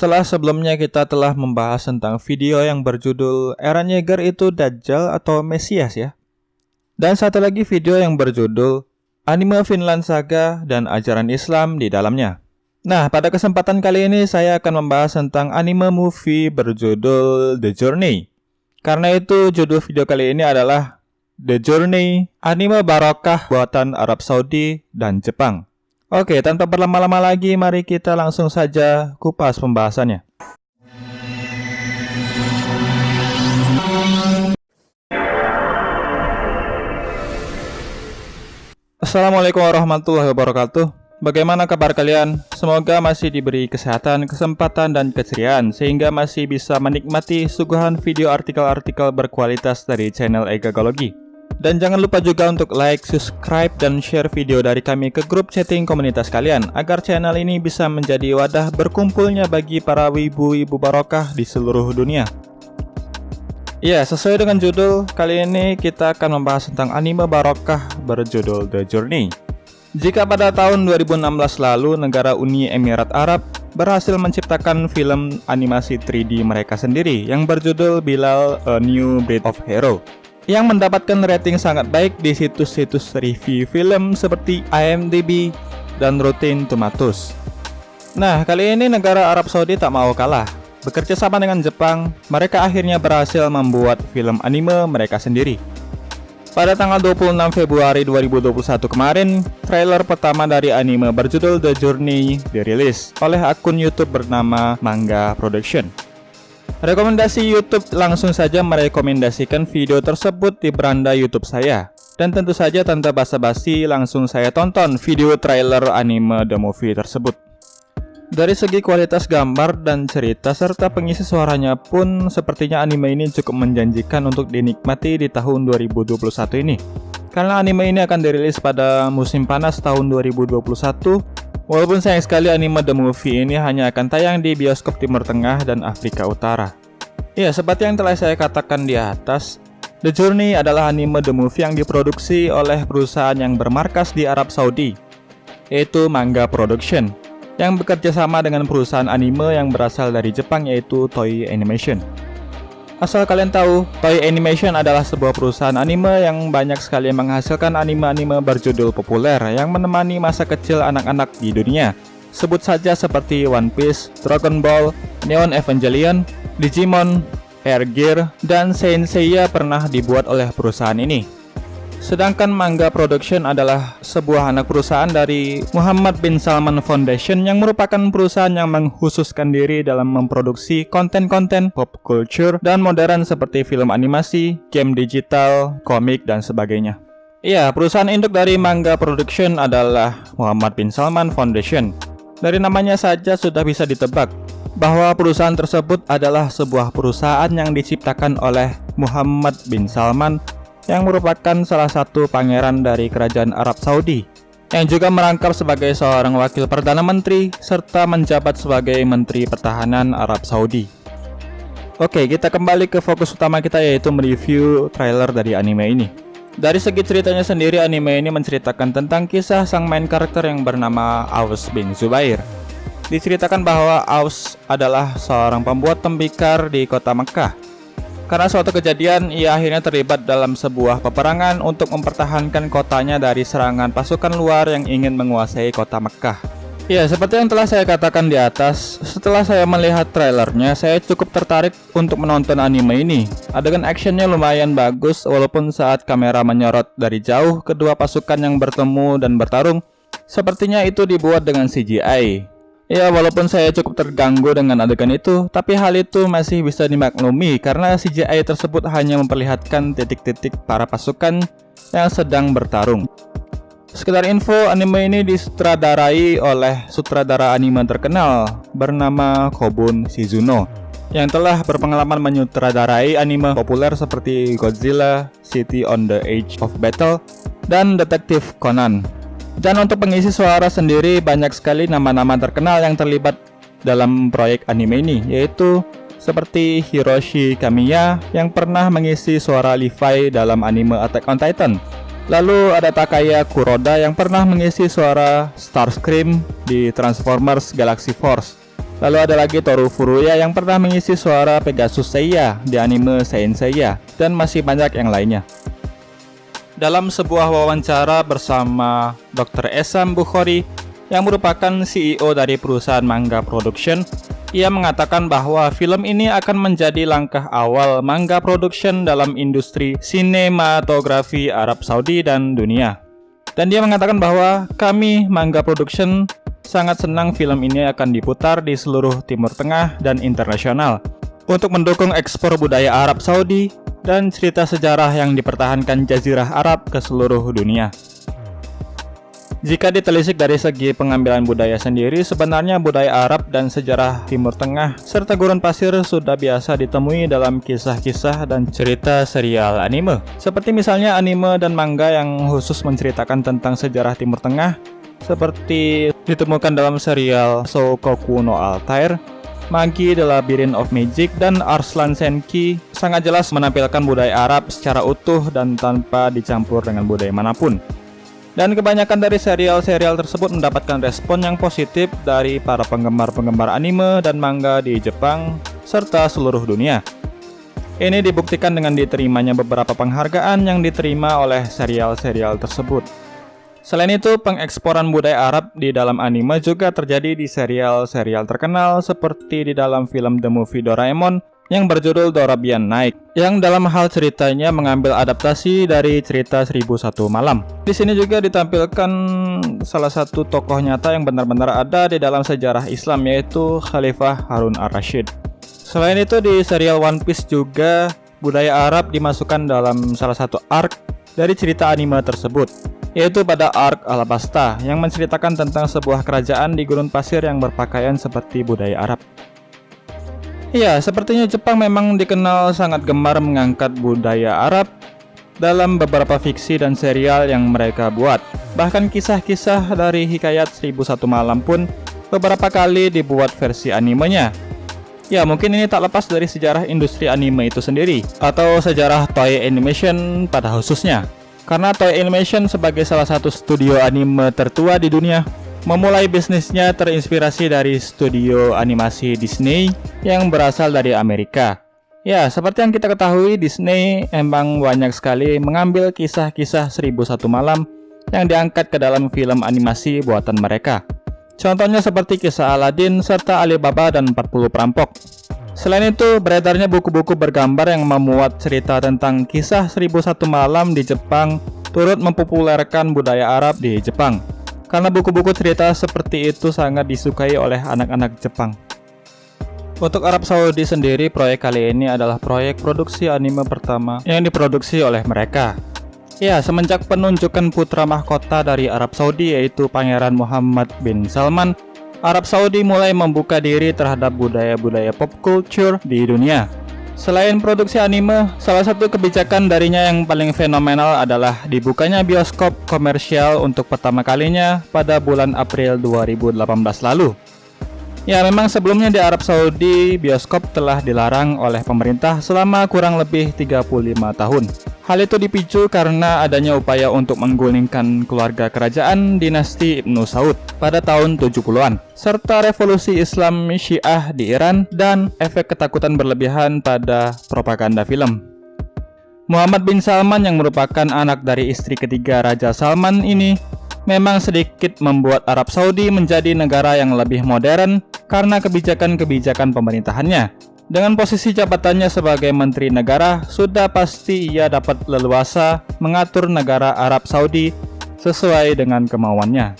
setelah sebelumnya kita telah membahas tentang video yang berjudul Eren Yeager itu Dajjal atau Mesias ya. Dan satu lagi video yang berjudul Anime Finland Saga dan Ajaran Islam di dalamnya. Nah, pada kesempatan kali ini saya akan membahas tentang anime movie berjudul The Journey. Karena itu judul video kali ini adalah The Journey, anime barokah buatan Arab Saudi dan Jepang. Oke, tanpa berlama-lama lagi, mari kita langsung saja kupas pembahasannya. Assalamualaikum warahmatullahi wabarakatuh. Bagaimana kabar kalian? Semoga masih diberi kesehatan, kesempatan, dan keceriaan sehingga masih bisa menikmati suguhan video artikel-artikel berkualitas dari channel Egagologi. Dan jangan lupa juga untuk like, subscribe, dan share video dari kami ke grup chatting komunitas kalian agar channel ini bisa menjadi wadah berkumpulnya bagi para wibu-wibu barokah di seluruh dunia. Ya, sesuai dengan judul, kali ini kita akan membahas tentang anime barokah berjudul The Journey. Jika pada tahun 2016 lalu negara Uni Emirat Arab berhasil menciptakan film animasi 3D mereka sendiri yang berjudul Bilal A New Breed of Hero yang mendapatkan rating sangat baik di situs-situs review film seperti IMDb dan Rotten Tomatoes. Nah, kali ini negara Arab Saudi tak mau kalah. Bekerja sama dengan Jepang, mereka akhirnya berhasil membuat film anime mereka sendiri. Pada tanggal 26 Februari 2021 kemarin, trailer pertama dari anime berjudul The Journey dirilis oleh akun YouTube bernama Manga Production. Rekomendasi YouTube langsung saja merekomendasikan video tersebut di beranda YouTube saya. Dan tentu saja tanpa basa-basi langsung saya tonton video trailer anime The Movie tersebut. Dari segi kualitas gambar dan cerita serta pengisi suaranya pun sepertinya anime ini cukup menjanjikan untuk dinikmati di tahun 2021 ini. Karena anime ini akan dirilis pada musim panas tahun 2021 Walaupun sayang sekali anime The Movie ini hanya akan tayang di bioskop Timur Tengah dan Afrika Utara. Ya, seperti yang telah saya katakan di atas, The Journey adalah anime The Movie yang diproduksi oleh perusahaan yang bermarkas di Arab Saudi, yaitu Manga Production, yang bekerja sama dengan perusahaan anime yang berasal dari Jepang yaitu Toei Animation. Asal kalian tahu, Toei Animation adalah sebuah perusahaan anime yang banyak sekali menghasilkan anime-anime berjudul populer yang menemani masa kecil anak-anak di dunia. Sebut saja seperti One Piece, Dragon Ball, Neon Evangelion, Digimon, Air Gear, dan Saint Seiya pernah dibuat oleh perusahaan ini. Sedangkan Manga Production adalah sebuah anak perusahaan dari Muhammad bin Salman Foundation yang merupakan perusahaan yang menghususkan diri dalam memproduksi konten-konten pop culture dan modern seperti film animasi, game digital, komik, dan sebagainya. Iya, perusahaan induk dari Manga Production adalah Muhammad bin Salman Foundation. Dari namanya saja sudah bisa ditebak bahwa perusahaan tersebut adalah sebuah perusahaan yang diciptakan oleh Muhammad bin Salman yang merupakan salah satu pangeran dari kerajaan Arab Saudi yang juga merangkap sebagai seorang wakil Perdana Menteri serta menjabat sebagai Menteri Pertahanan Arab Saudi. Oke, kita kembali ke fokus utama kita yaitu mereview trailer dari anime ini. Dari segi ceritanya sendiri, anime ini menceritakan tentang kisah sang main karakter yang bernama Aus bin Zubair. Diceritakan bahwa Aus adalah seorang pembuat tembikar di kota Mekah karena suatu kejadian, ia akhirnya terlibat dalam sebuah peperangan untuk mempertahankan kotanya dari serangan pasukan luar yang ingin menguasai kota Mekah. Ya, seperti yang telah saya katakan di atas, setelah saya melihat trailernya, saya cukup tertarik untuk menonton anime ini. Adegan actionnya lumayan bagus, walaupun saat kamera menyorot dari jauh kedua pasukan yang bertemu dan bertarung, sepertinya itu dibuat dengan CGI. Ya walaupun saya cukup terganggu dengan adegan itu, tapi hal itu masih bisa dimaklumi karena CGI tersebut hanya memperlihatkan titik-titik para pasukan yang sedang bertarung. Sekedar info, anime ini disutradarai oleh sutradara anime terkenal bernama Kobun Shizuno yang telah berpengalaman menyutradarai anime populer seperti Godzilla, City on the Edge of Battle, dan Detektif Conan. Dan untuk pengisi suara sendiri banyak sekali nama-nama terkenal yang terlibat dalam proyek anime ini yaitu seperti Hiroshi Kamiya yang pernah mengisi suara Levi dalam anime Attack on Titan. Lalu ada Takaya Kuroda yang pernah mengisi suara Starscream di Transformers Galaxy Force. Lalu ada lagi Toru Furuya yang pernah mengisi suara Pegasus Seiya di anime Saint Seiya dan masih banyak yang lainnya. Dalam sebuah wawancara bersama Dr. Esam Bukhari yang merupakan CEO dari perusahaan manga production, ia mengatakan bahwa film ini akan menjadi langkah awal manga production dalam industri sinematografi Arab Saudi dan dunia. Dan dia mengatakan bahwa kami manga production sangat senang film ini akan diputar di seluruh Timur Tengah dan internasional untuk mendukung ekspor budaya Arab Saudi dan cerita sejarah yang dipertahankan Jazirah Arab ke seluruh dunia. Jika ditelisik dari segi pengambilan budaya sendiri, sebenarnya budaya Arab dan sejarah Timur Tengah serta gurun pasir sudah biasa ditemui dalam kisah-kisah dan cerita serial anime. Seperti misalnya anime dan manga yang khusus menceritakan tentang sejarah Timur Tengah seperti ditemukan dalam serial Soukoku no Altair, Magi The Labyrinth of Magic, dan Arslan Senki sangat jelas menampilkan budaya Arab secara utuh dan tanpa dicampur dengan budaya mana pun. Dan kebanyakan dari serial-serial tersebut mendapatkan respon yang positif dari para penggemar-penggemar anime dan manga di Jepang serta seluruh dunia. Ini dibuktikan dengan diterimanya beberapa penghargaan yang diterima oleh serial-serial tersebut. Selain itu, pengeksporan budaya Arab di dalam anime juga terjadi di serial-serial terkenal seperti di dalam film The Movie Doraemon yang berjudul Dorabian Night, yang dalam hal ceritanya mengambil adaptasi dari cerita 1001 Malam. Di sini juga ditampilkan salah satu tokoh nyata yang benar-benar ada di dalam sejarah Islam yaitu Khalifah Harun ar-Rashid. Selain itu di serial One Piece juga budaya Arab dimasukkan dalam salah satu arc dari cerita anime tersebut yaitu pada Ark Alabasta yang menceritakan tentang sebuah kerajaan di gurun pasir yang berpakaian seperti budaya Arab. Ya, sepertinya Jepang memang dikenal sangat gemar mengangkat budaya Arab dalam beberapa fiksi dan serial yang mereka buat. Bahkan kisah-kisah dari Hikayat 1001 Malam pun beberapa kali dibuat versi animenya. Ya, mungkin ini tak lepas dari sejarah industri anime itu sendiri, atau sejarah Toei Animation pada khususnya. Karena Toei Animation sebagai salah satu studio anime tertua di dunia, memulai bisnisnya terinspirasi dari studio animasi Disney yang berasal dari Amerika. Ya, seperti yang kita ketahui, Disney emang banyak sekali mengambil kisah-kisah 1001 malam yang diangkat ke dalam film animasi buatan mereka. Contohnya seperti kisah Aladdin serta Alibaba dan 40 perampok. Selain itu, beredarnya buku-buku bergambar yang memuat cerita tentang kisah 1001 malam di Jepang turut mempopulerkan budaya Arab di Jepang. Karena buku-buku cerita seperti itu sangat disukai oleh anak-anak Jepang. Untuk Arab Saudi sendiri, proyek kali ini adalah proyek produksi anime pertama yang diproduksi oleh mereka. Ya, semenjak penunjukan putra mahkota dari Arab Saudi yaitu Pangeran Muhammad bin Salman Arab Saudi mulai membuka diri terhadap budaya-budaya pop culture di dunia. Selain produksi anime, salah satu kebijakan darinya yang paling fenomenal adalah dibukanya bioskop komersial untuk pertama kalinya pada bulan April 2018 lalu. Ya memang sebelumnya di Arab Saudi bioskop telah dilarang oleh pemerintah selama kurang lebih 35 tahun. Hal itu dipicu karena adanya upaya untuk menggulingkan keluarga kerajaan dinasti Ibnu Saud pada tahun 70-an, serta revolusi Islam Syiah di Iran dan efek ketakutan berlebihan pada propaganda film. Muhammad bin Salman yang merupakan anak dari istri ketiga Raja Salman ini memang sedikit membuat Arab Saudi menjadi negara yang lebih modern karena kebijakan-kebijakan pemerintahannya. Dengan posisi jabatannya sebagai Menteri Negara, sudah pasti ia dapat leluasa mengatur negara Arab Saudi sesuai dengan kemauannya.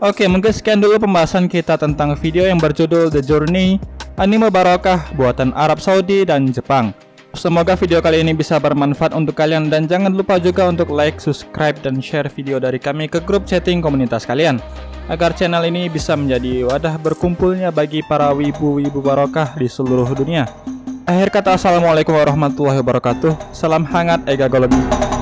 Oke, mungkin sekian dulu pembahasan kita tentang video yang berjudul The Journey, anime barokah buatan Arab Saudi dan Jepang. Semoga video kali ini bisa bermanfaat untuk kalian dan jangan lupa juga untuk like, subscribe, dan share video dari kami ke grup chatting komunitas kalian. Agar channel ini bisa menjadi wadah berkumpulnya bagi para wibu-wibu barokah di seluruh dunia. Akhir kata Assalamualaikum warahmatullahi wabarakatuh. Salam hangat Ega Gologi